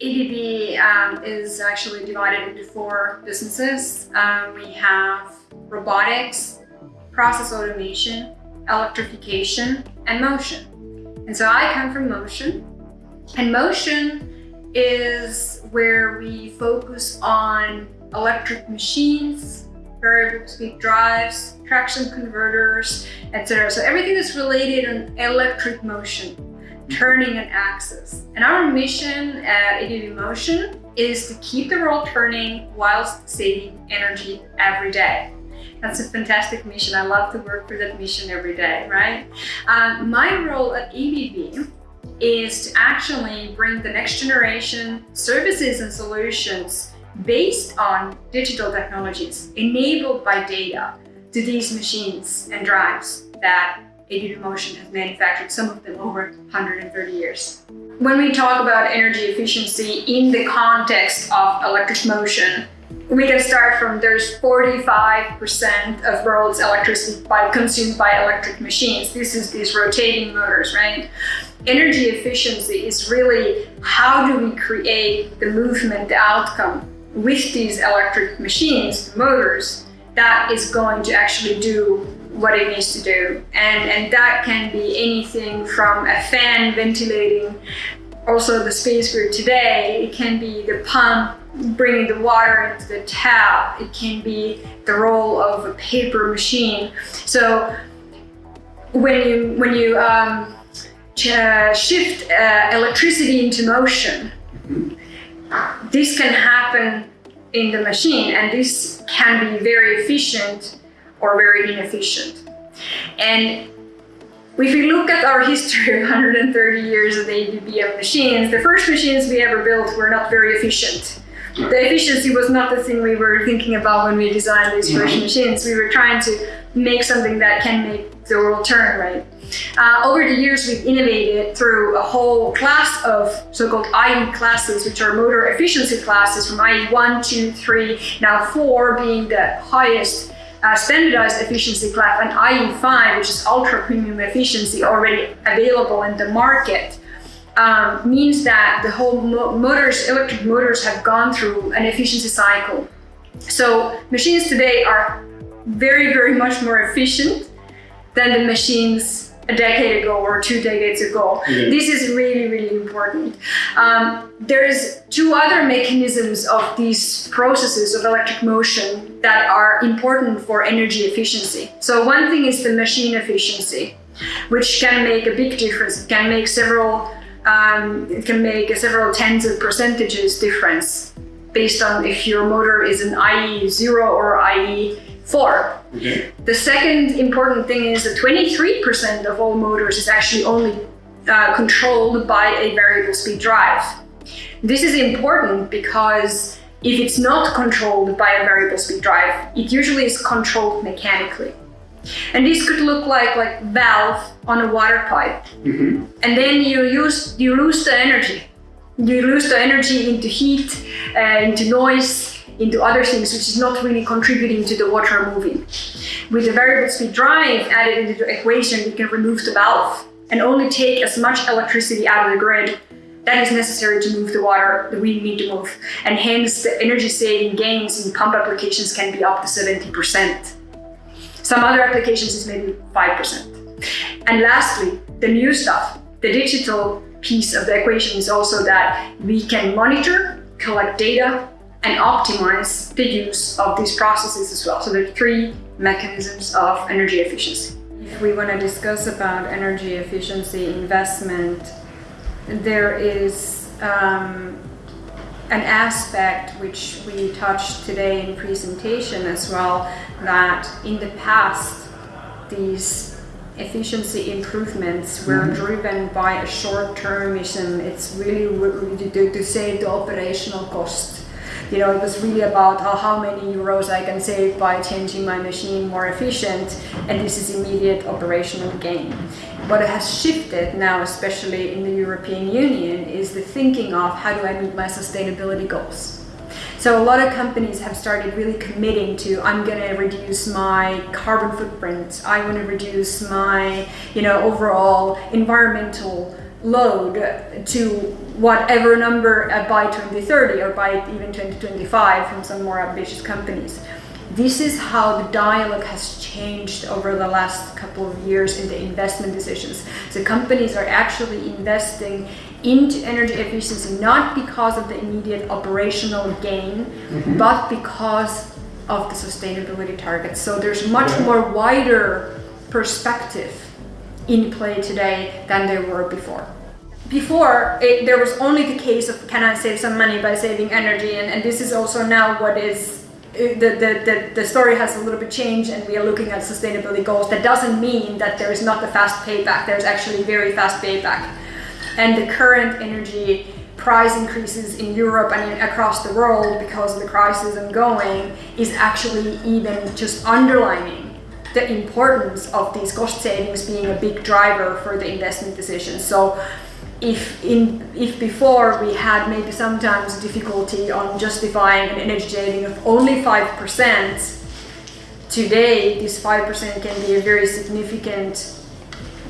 ABB um, is actually divided into four businesses. Um, we have robotics, process automation, electrification, and motion. And so I come from motion. And motion is where we focus on electric machines, variable speed drives, traction converters, etc. So everything that's related on electric motion turning an axis. And our mission at ABB Motion is to keep the world turning whilst saving energy every day. That's a fantastic mission. I love to work for that mission every day, right? Um, my role at ABB is to actually bring the next generation services and solutions based on digital technologies enabled by data to these machines and drives that ABB Motion has manufactured, some of them over 130 years. When we talk about energy efficiency in the context of electric motion, we can start from there's 45% of world's electricity by, consumed by electric machines. This is these rotating motors, right? Energy efficiency is really how do we create the movement, the outcome with these electric machines, the motors, that is going to actually do what it needs to do. And, and that can be anything from a fan ventilating also the space we're today. It can be the pump bringing the water into the tap. It can be the roll of a paper machine. So when you, when you um, shift uh, electricity into motion, this can happen in the machine and this can be very efficient or very inefficient. And if we look at our history of 130 years of ABB machines, the first machines we ever built were not very efficient. The efficiency was not the thing we were thinking about when we designed these first mm-hmm. machines. We were trying to make something that can make the world turn, right? Uh, over the years, we've innovated through a whole class of so-called IE classes, which are motor efficiency classes from IE 1, 2, 3, now 4 being the highest uh, standardized efficiency class and IE5, which is ultra premium efficiency already available in the market, um, means that the whole mo motors, electric motors have gone through an efficiency cycle. So machines today are very, very much more efficient than the machines a decade ago or two decades ago. This is really, really important. Um, there's two other mechanisms of these processes of electric motion that are important for energy efficiency. So one thing is the machine efficiency, which can make a big difference. It can make several, um, it can make several tens of percentages difference based on if your motor is an IE0 or IE Four. Okay. The second important thing is that 23% of all motors is actually only uh, controlled by a variable speed drive. This is important because if it's not controlled by a variable speed drive, it usually is controlled mechanically. And this could look like like valve on a water pipe. Mm -hmm. And then you use you lose the energy. You lose the energy into heat, uh, into noise, into other things which is not really contributing to the water moving. With the variable speed drive added into the equation, we can remove the valve and only take as much electricity out of the grid that is necessary to move the water that we need to move. And hence the energy saving gains in pump applications can be up to 70%. Some other applications is maybe 5%. And lastly, the new stuff, the digital piece of the equation is also that we can monitor, collect data, and optimize the use of these processes as well. So there are three mechanisms of energy efficiency. If we want to discuss about energy efficiency investment, there is um, an aspect which we touched today in presentation as well, that in the past, these efficiency improvements were mm -hmm. driven by a short-termism. It's really to, to save the operational cost you know, it was really about how, how many euros I can save by changing my machine more efficient, and this is immediate operational gain. What has shifted now, especially in the European Union, is the thinking of how do I meet my sustainability goals. So a lot of companies have started really committing to I'm going to reduce my carbon footprint. I want to reduce my, you know, overall environmental load to whatever number uh, by 2030 or by even 2025 from some more ambitious companies. This is how the dialogue has changed over the last couple of years in the investment decisions. So companies are actually investing into energy efficiency not because of the immediate operational gain, mm-hmm. but because of the sustainability targets. So there's much yeah. more wider perspective in play today than there were before. Before, it, there was only the case of can I save some money by saving energy, and, and this is also now what is uh, the, the, the, the, story has a little bit changed and we are looking at sustainability goals. That doesn't mean that there is not a fast payback. There's actually very fast payback and the current energy price increases in Europe and across the world because of the crisis ongoing is actually even just underlining the importance of these cost savings being a big driver for the investment decisions. So if in if before we had maybe sometimes difficulty on justifying an energy saving of only 5%, today this 5% can be a very significant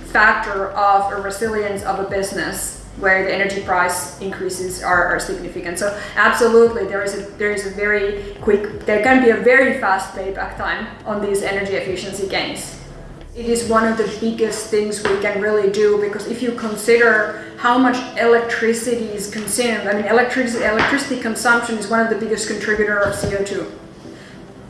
factor of a resilience of a business where the energy price increases are, are significant. So absolutely, there is a there is a very quick, there can be a very fast payback time on these energy efficiency gains. It is one of the biggest things we can really do because if you consider how much electricity is consumed, I mean electricity electricity consumption is one of the biggest contributor of CO2.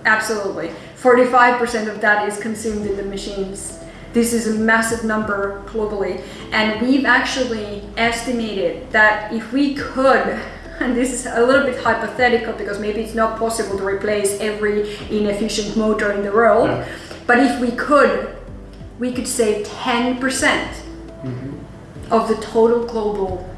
Absolutely. 45% of that is consumed in the machines. This is a massive number globally. And we've actually estimated that if we could, and this is a little bit hypothetical because maybe it's not possible to replace every inefficient motor in the world, yeah. but if we could, we could save 10% mm hmm of the total global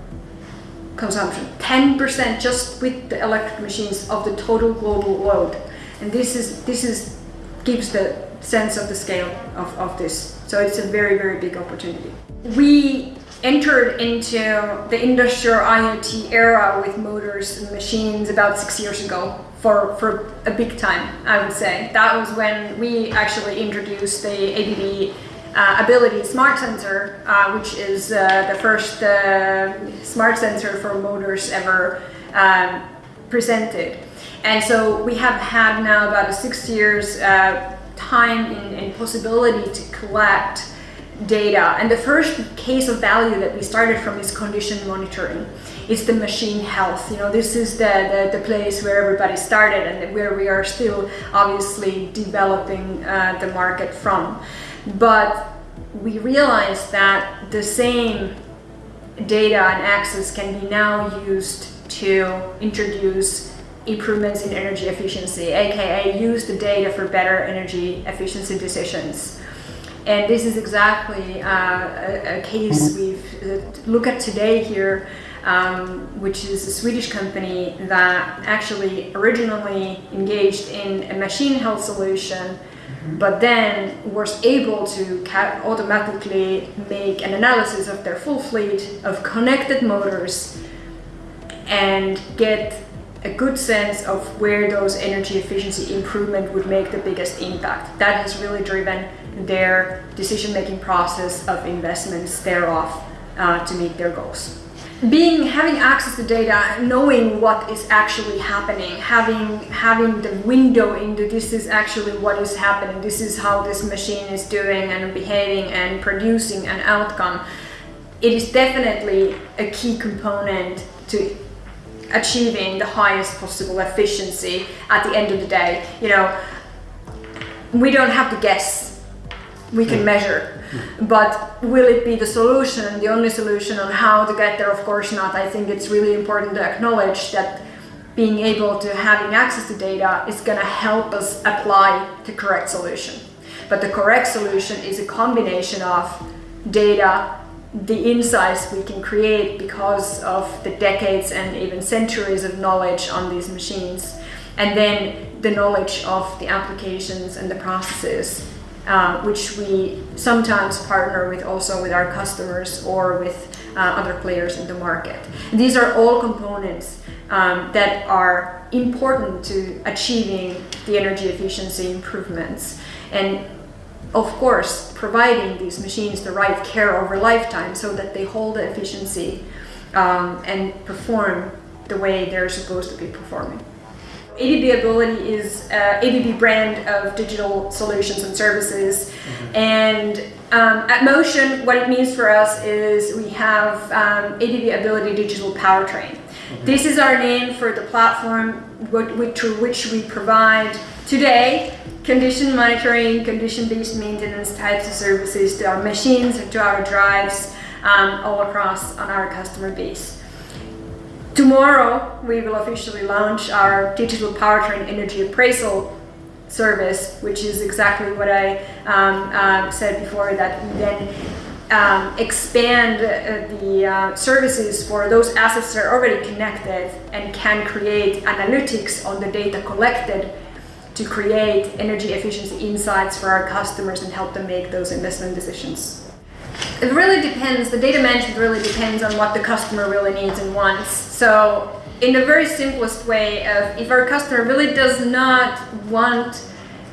consumption. 10% just with the electric machines of the total global load. And this is this is gives the sense of the scale of, of this. So it's a very, very big opportunity. We entered into the industrial IoT era with motors and machines about six years ago for, for a big time, I would say. That was when we actually introduced the ABB uh, Ability Smart Sensor, uh, which is uh, the first uh, smart sensor for motors ever um, presented. And so we have had now about a six years uh, time and, possibility to collect data. And the first case of value that we started from is condition monitoring. It's the machine health. You know, this is the, the, the place where everybody started and where we are still obviously developing uh, the market from. But we realized that the same data and access can be now used to introduce improvements in energy efficiency, aka use the data for better energy efficiency decisions. And this is exactly uh, a, a, case we've uh, look at today here, um, which is a Swedish company that actually originally engaged in a machine health solution but then was able to automatically make an analysis of their full fleet of connected motors and get a good sense of where those energy efficiency improvement would make the biggest impact. That has really driven their decision-making process of investments thereof uh, to meet their goals. Being having access to data, knowing what is actually happening, having having the window into this is actually what is happening. This is how this machine is doing and behaving and producing an outcome. It is definitely a key component to achieving the highest possible efficiency at the end of the day. You know, we don't have to guess, we can hmm. measure. But will it be the solution, the only solution on how to get there? Of course not. I think it's really important to acknowledge that being able to having access to data is going to help us apply the correct solution. But the correct solution is a combination of data the insights we can create because of the decades and even centuries of knowledge on these machines and then the knowledge of the applications and the processes uh, which we sometimes partner with also with our customers or with uh, other players in the market. And these are all components um, that are important to achieving the energy efficiency improvements. And of course, providing these machines the right care over lifetime so that they hold the efficiency um, and perform the way they're supposed to be performing. ABB Ability is uh, ABB brand of digital solutions and services. Mm-hmm. And um, at Motion, what it means for us is we have um, ABB Ability Digital Powertrain. Mm-hmm. This is our name for the platform through which we provide today condition monitoring, condition-based maintenance types of services to our machines to our drives um, all across on our customer base. Tomorrow, we will officially launch our digital powertrain energy appraisal service, which is exactly what I um, uh, said before, that we then um, expand uh, the uh, services for those assets that are already connected and can create analytics on the data collected to create energy efficiency insights for our customers and help them make those investment decisions. It really depends, the data management really depends on what the customer really needs and wants. So in the very simplest way of if our customer really does not want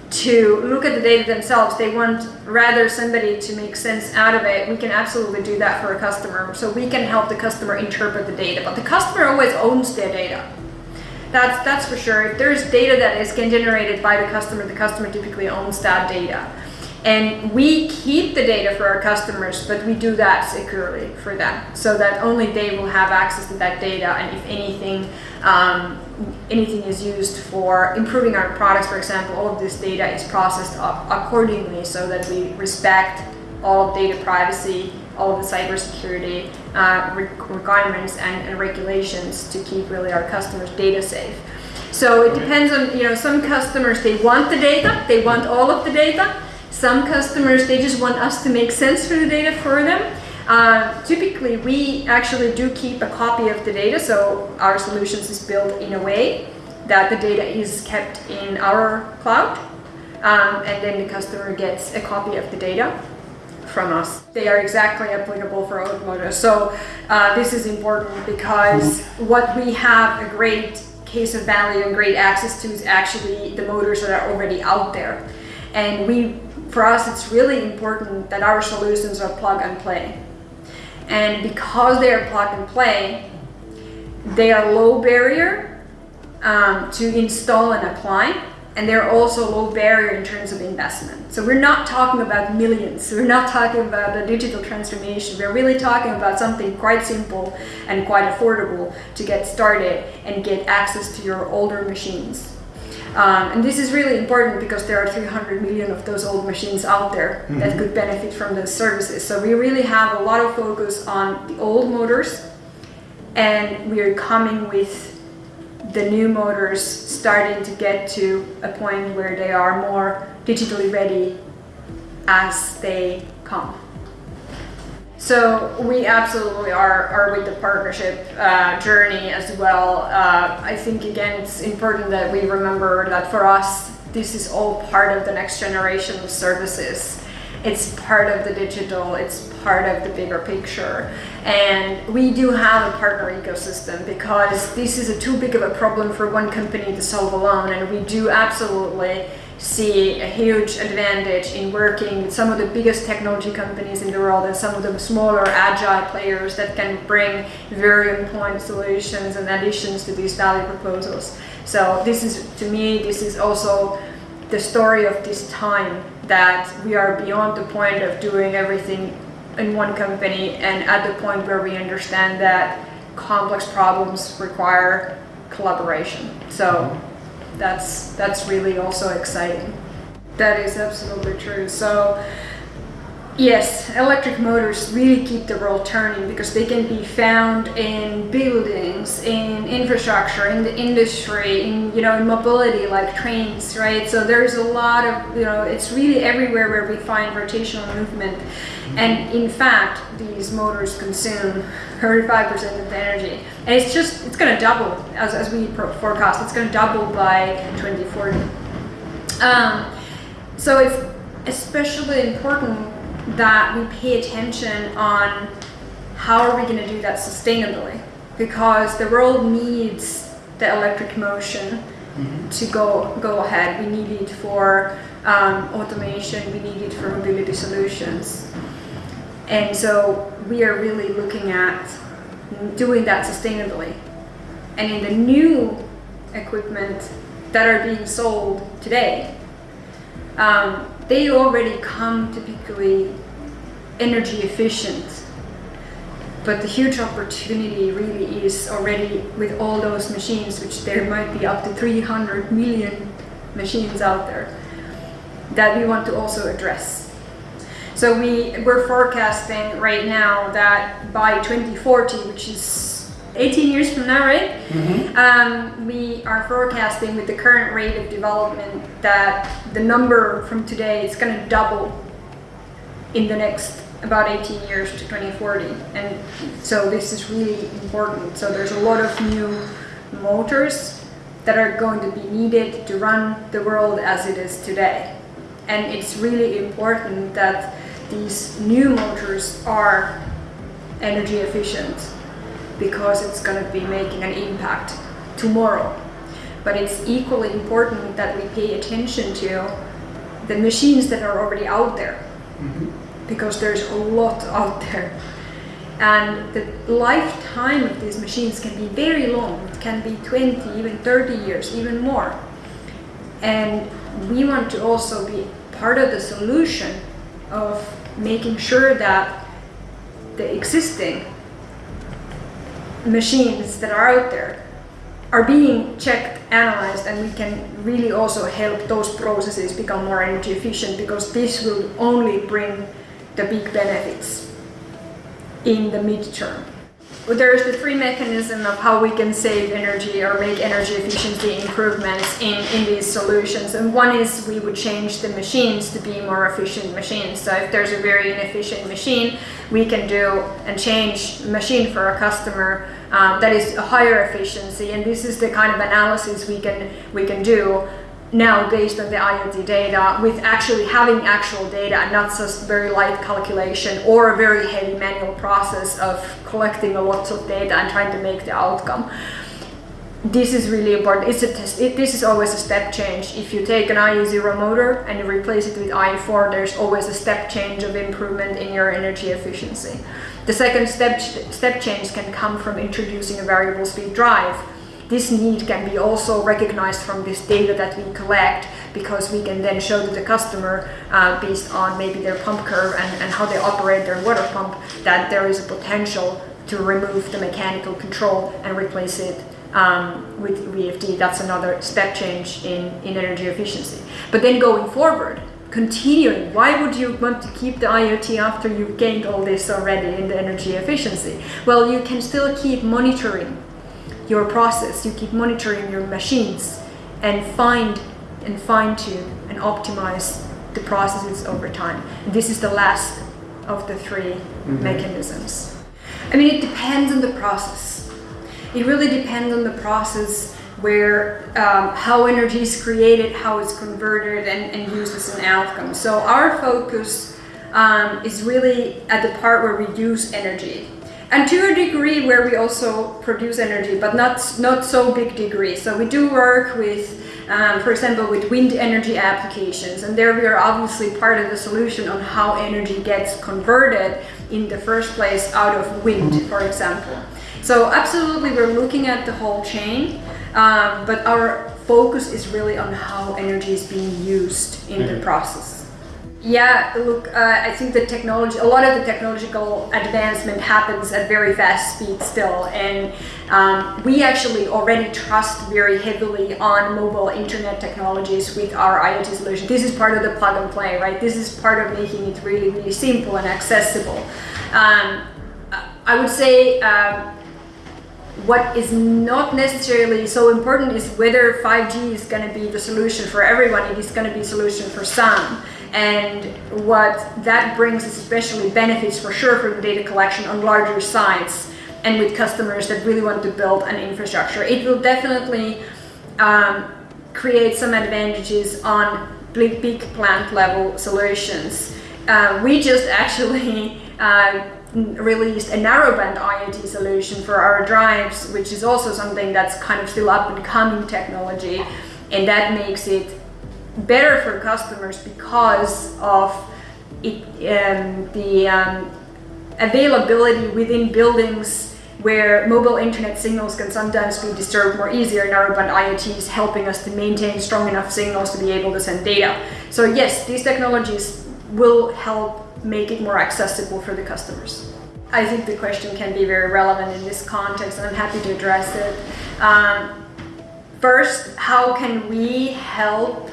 to look at the data themselves, they want rather somebody to make sense out of it, we can absolutely do that for a customer. So we can help the customer interpret the data, but the customer always owns their data. That's, that's for sure. If there's data that is generated by the customer, the customer typically owns that data. And we keep the data for our customers, but we do that securely for them so that only they will have access to that data. And if anything, um, anything is used for improving our products, for example, all of this data is processed accordingly so that we respect all of data privacy, all of the cybersecurity uh, requirements and, and regulations to keep really our customers data safe. So it depends on, you know, some customers, they want the data, they want all of the data, some customers, they just want us to make sense for the data for them. Uh, typically, we actually do keep a copy of the data, so our solutions is built in a way that the data is kept in our cloud, um, and then the customer gets a copy of the data from us. They are exactly applicable for automotive. So uh, this is important because what we have a great case of value and great access to is actually the motors that are already out there. And we for us, it's really important that our solutions are plug and play. And because they are plug and play, they are low barrier um, to install and apply. And they're also low barrier in terms of investment. So we're not talking about millions. We're not talking about a digital transformation. We're really talking about something quite simple and quite affordable to get started and get access to your older machines. Um, and this is really important because there are 300 million of those old machines out there mm-hmm. that could benefit from those services. So we really have a lot of focus on the old motors and we are coming with the new motors starting to get to a point where they are more digitally ready as they come. So we absolutely are, are with the partnership uh, journey as well. Uh, I think again it's important that we remember that for us this is all part of the next generation of services. It's part of the digital, it's part of the bigger picture. And we do have a partner ecosystem because this is a too big of a problem for one company to solve alone and we do absolutely see a huge advantage in working with some of the biggest technology companies in the world and some of the smaller agile players that can bring very important solutions and additions to these value proposals. So this is, to me, this is also the story of this time that we are beyond the point of doing everything in one company and at the point where we understand that complex problems require collaboration. So that's that's really also exciting. That is absolutely true. So yes, electric motors really keep the world turning because they can be found in buildings, in infrastructure, in the industry, in you know in mobility like trains, right? So there's a lot of you know it's really everywhere where we find rotational movement. And in fact, these motors consume 35% of the energy. And it's just, it's going to double as, as we forecast. It's going to double by 2040. Um, so it's especially important that we pay attention on how are we going to do that sustainably? Because the world needs the electric motion to go go ahead. We need it for um, automation. We need it for mobility solutions. And so we are really looking at doing that sustainably. And in the new equipment that are being sold today, um, they already come typically energy efficient. But the huge opportunity really is already with all those machines, which there might be up to 300 million machines out there, that we want to also address. So we, we're forecasting right now that by 2040, which is 18 years from now, right? Um, we are forecasting with the current rate of development that the number from today is going to double in the next about 18 years to 2040. And so this is really important. So there's a lot of new motors that are going to be needed to run the world as it is today. And it's really important that these new motors are energy efficient because it's going to be making an impact tomorrow. But it's equally important that we pay attention to the machines that are already out there mm-hmm. because there's a lot out there. And the lifetime of these machines can be very long. It can be 20, even 30 years, even more. And we want to also be part of the solution of making sure that the existing machines that are out there are being checked, analyzed, and we can really also help those processes become more energy efficient because this will only bring the big benefits in the midterm. There's the three mechanism of how we can save energy or make energy efficiency improvements in, in these solutions. And one is we would change the machines to be more efficient machines. So if there's a very inefficient machine, we can do and change machine for a customer um, that is a higher efficiency. And this is the kind of analysis we can we can do now based on the IoT data with actually having actual data and not just very light calculation or a very heavy manual process of collecting a lot of data and trying to make the outcome. This is really important. It's a test. It, this is always a step change. If you take an IE0 motor and you replace it with IE4, there's always a step change of improvement in your energy efficiency. The second step, step change can come from introducing a variable speed drive this need can be also recognized from this data that we collect because we can then show to the customer uh, based on maybe their pump curve and, and how they operate their water pump that there is a potential to remove the mechanical control and replace it um, with VFD. That's another step change in, in energy efficiency. But then going forward, continuing, why would you want to keep the IoT after you've gained all this already in the energy efficiency? Well, you can still keep monitoring your process, you keep monitoring your machines and find and fine tune and optimize the processes over time. This is the last of the 3 Mm-hmm. mechanisms. I mean, it depends on the process. It really depends on the process where um, how energy is created, how it's converted and, and used as an outcome. So our focus um, is really at the part where we use energy and to a degree where we also produce energy, but not not so big degree. So we do work with, um, for example, with wind energy applications, and there we are obviously part of the solution on how energy gets converted in the first place out of wind, for example. So absolutely, we're looking at the whole chain, um, but our focus is really on how energy is being used in the process. Yeah, look, uh, I think the technology, a lot of the technological advancement happens at very fast speed still, and um, we actually already trust very heavily on mobile internet technologies with our IoT solution. This is part of the plug and play, right? This is part of making it really, really simple and accessible. Um, I would say um, what is not necessarily so important is whether 5G is going to be the solution for everyone. It is going to be a solution for some. And what that brings is especially benefits for sure for data collection on larger sites and with customers that really want to build an infrastructure. It will definitely um, create some advantages on big, big plant level solutions uh, we just actually uh, released a narrowband IoT solution for our drives, which is also something that's kind of still up and coming technology. And that makes it better for customers because of it, um, the um, availability within buildings where mobile internet signals can sometimes be disturbed more easier. Narrowband IoT is helping us to maintain strong enough signals to be able to send data. So yes, these technologies will help make it more accessible for the customers. I think the question can be very relevant in this context and I'm happy to address it. Um, first, how can we help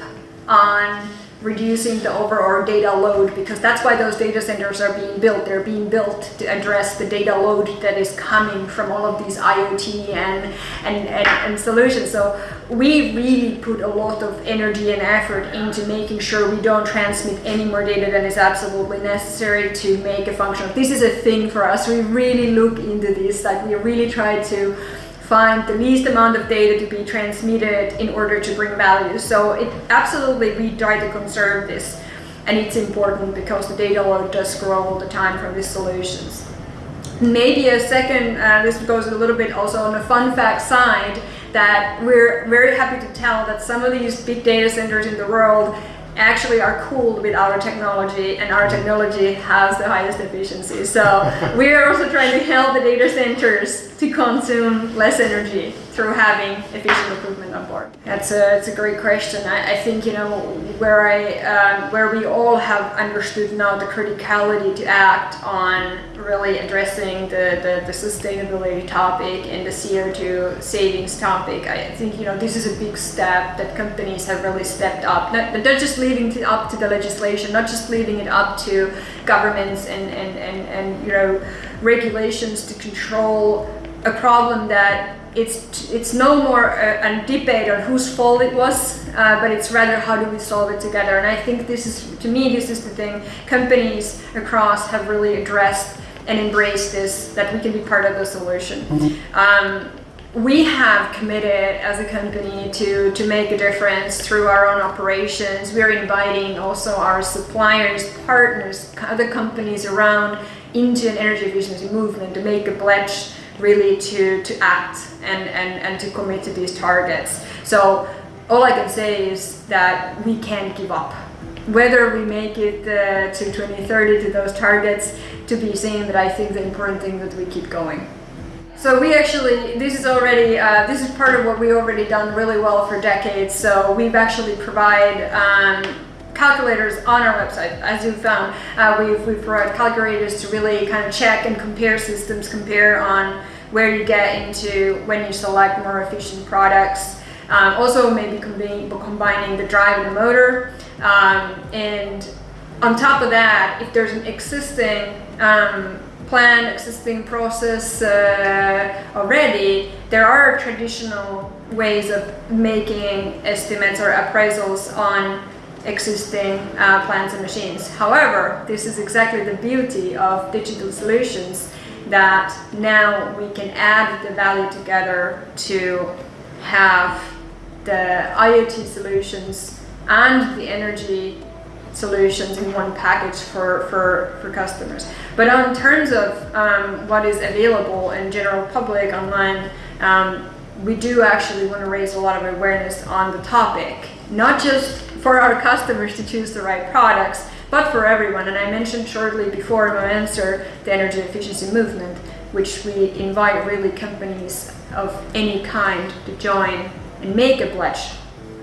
on reducing the overall data load because that's why those data centers are being built. They're being built to address the data load that is coming from all of these IoT and, and, and, and, solutions. So we really put a lot of energy and effort into making sure we don't transmit any more data than is absolutely necessary to make a function. This is a thing for us. We really look into this, like we really try to find the least amount of data to be transmitted in order to bring value. So it absolutely, we try to conserve this. And it's important because the data load does grow all the time from these solutions. Maybe a second, uh, this goes a little bit also on the fun fact side, that we're very happy to tell that some of these big data centers in the world actually are cooled with our technology and our technology has the highest efficiency. So we are also trying to help the data centers to consume less energy through having efficient equipment on board. That's a, that's a great question. I, I think, you know, where, I, um, where we all have understood now the criticality to act on really addressing the, the, the sustainability topic and the CO2 savings topic, I think, you know, this is a big step that companies have really stepped up. Not, not just leaving it up to the legislation, not just leaving it up to governments and, and, and, and you know, regulations to control a problem that it's it's no more a, a, debate on whose fault it was, uh, but it's rather how do we solve it together. And I think this is, to me, this is the thing companies across have really addressed and embraced this, that we can be part of the solution. Mm -hmm. um, we have committed as a company to, to make a difference through our own operations. We're inviting also our suppliers, partners, other companies around into an energy efficiency movement to make a pledge really to, to act and, and, and to commit to these targets. So all I can say is that we can't give up. Whether we make it uh, to 2030 to those targets to be seen, but I think the important thing that we keep going. So we actually, this is already, uh, this is part of what we already done really well for decades. So we've actually provide um, calculators on our website, as you found. Uh, we've, we provide calculators to really kind of check and compare systems, compare on where you get into when you select more efficient products. Um, also maybe combining, combining the drive and the motor. Um, and on top of that, if there's an existing plan, existing process uh, already, there are traditional ways of making estimates or appraisals on existing uh, plants and machines. However, this is exactly the beauty of digital solutions that now we can add the value together to have the IoT solutions and the energy solutions in one package for, for, for customers. But in terms of um, what is available in general public online, um, we do actually want to raise a lot of awareness on the topic, not just for our customers to choose the right products, but for everyone. And I mentioned shortly before in my answer the energy efficiency movement, which we invite really companies of any kind to join and make a pledge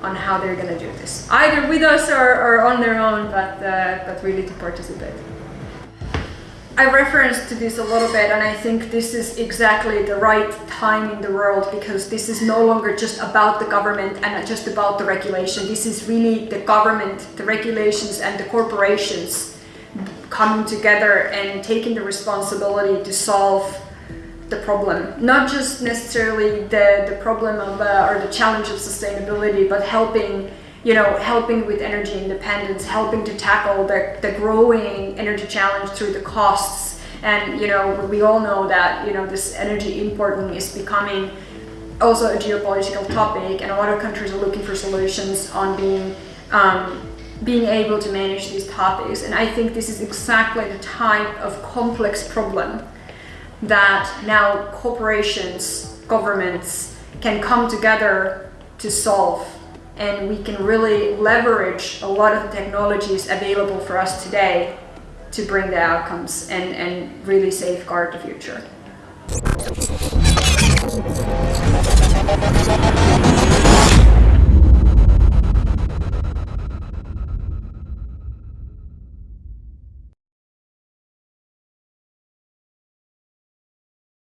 on how they're going to do this, either with us or, or on their own, but, uh, but really to participate. I referenced to this a little bit and I think this is exactly the right time in the world because this is no longer just about the government and just about the regulation. This is really the government, the regulations and the corporations coming together and taking the responsibility to solve the problem. Not just necessarily the, the problem of, uh, or the challenge of sustainability, but helping you know, helping with energy independence, helping to tackle the, the growing energy challenge through the costs. And, you know, we all know that, you know, this energy importing is becoming also a geopolitical topic and a lot of countries are looking for solutions on being um, being able to manage these topics. And I think this is exactly the type of complex problem that now corporations, governments can come together to solve. And we can really leverage a lot of the technologies available for us today to bring the outcomes and, and really safeguard the future.